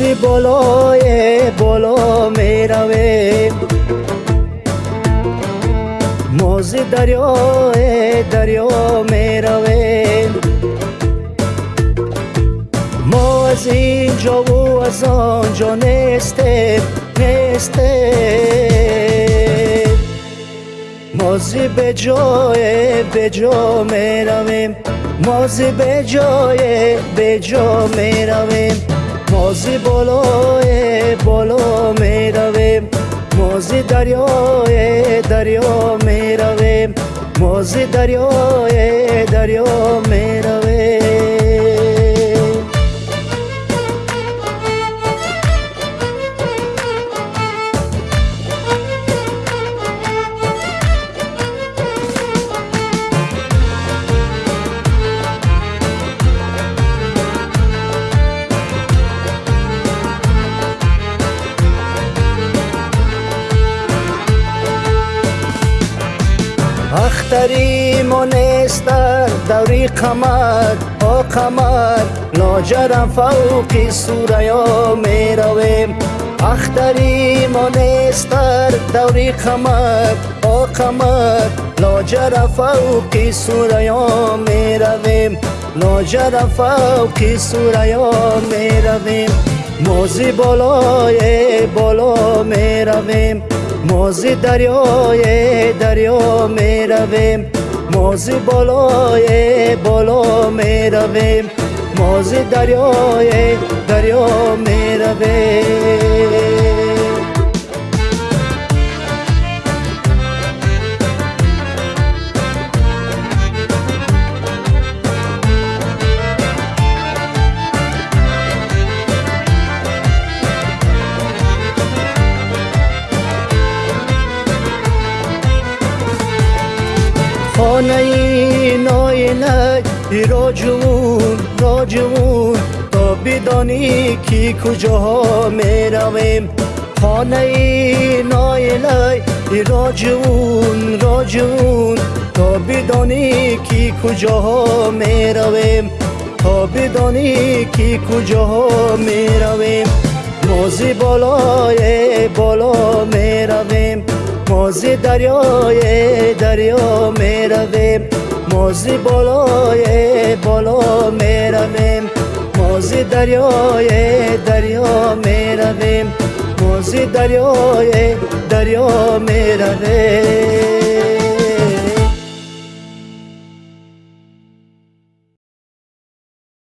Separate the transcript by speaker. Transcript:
Speaker 1: بالای بالا می رویم موزی دریای دریا می رویم ما از اینجا و از آنجا نیستیم نیستیم موزی به جای به جا می رویم موزی به جای به جا می رویم мози болое боло меравем мози дарёе дарё меравем мози дарёе дарё ахтари мо нестар даври қамар о қамар лоҷарам фавқи сураё меравем. Ахтари мо нестар даври қамар о қамар лоҷара фавқи сураё меравем. Лоҷара фавқи сураё меравем. Мози болое боло меравем мози дарёе дарё меравем. Мози болое боло меравем. Мози дарёе дарё меравем. хонаи ноинак роҷувун роҷувун то бидонӣ ки куҷоҳо меравем. Хонаи ноилай роҷувун роҷувун то бидонӣ ки куҷоҳо меравем. То бидонӣ ки куҷоҳо меравем. Мози болое боло мози дарёе дарё меравем мози болое боло меравем мози дарёе дарё меравем мози дарёе дарё меравем